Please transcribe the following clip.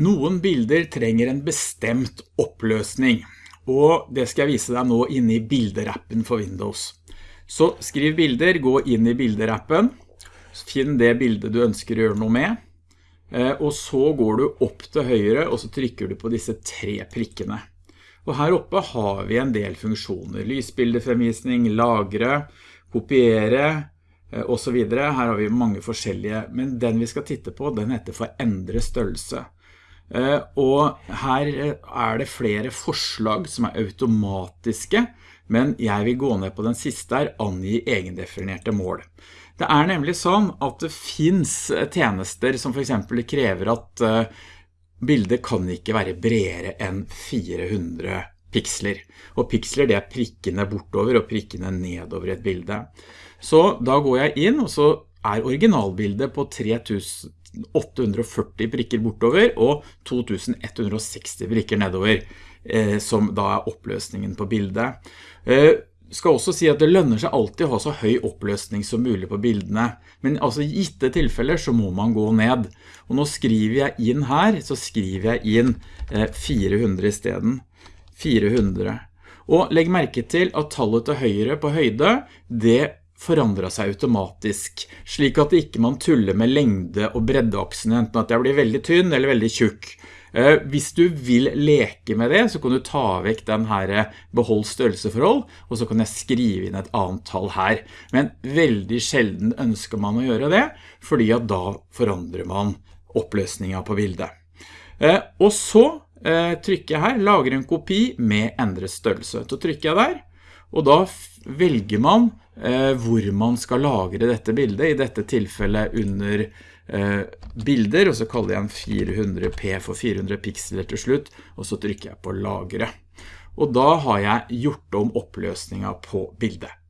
Noen bilder trenger en bestemt oppløsning, og det skal jeg vise deg nå inne i bilderappen for Windows. Så skriv bilder, gå inn i bilderappen, finn det bildet du ønsker å gjøre noe med, eh, og så går du opp til høyre, og så trykker du på disse tre prikkene. Og her oppe har vi en del funksjoner, lysbildefremvisning, lagre, kopiere, eh, og så videre. Her har vi mange forskjellige, men den vi skal titte på, den heter for endre størrelse. Eh, og her eh, er det flere forslag som er automatiske, men jeg vil gå ned på den siste her, angi egendefinerte mål. Det er nemlig sånn at det finns tjenester som for eksempel krever at eh, bildet kan ikke være bredere enn 400 piksler. Og piksler det er prikkene bortover og prikkene nedover et bilde. Så da går jeg inn, og så er originalbildet på 3000 840 prikker bortover og 2160 prikker nedover, eh, som da er oppløsningen på bildet. Eh, skal også si at det lønner seg alltid å ha så høy oppløsning som mulig på bildene, men altså i gitte tilfeller så må man gå ned. Og nå skriver jeg inn her, så skriver jeg inn eh, 400 i stedet. 400. Og legg merke til at tallet til høyre på høyde, det forandret seg automatisk, slik at ikke man tuller med lengde og breddeaksene, enten at jeg blir veldig tynn eller veldig tjukk. Eh, hvis du vil leke med det, så kan du ta vekk den her eh, behold størrelseforhold, og så kan jeg skrive inn et annet tall her. Men veldig sjelden ønsker man å gjøre det, fordi at da forandrer man oppløsningen på bildet. Eh, og så trykker jeg her, lager en kopi med endret størrelse. Så trykker jeg der, og da velger man hvor man skal lagre dette bildet, i dette tilfellet under eh, bilder, og så kaller jeg en 400p for 400 pikseler til slutt, og så trykker jeg på lagre. Og da har jeg gjort om oppløsningen på bildet.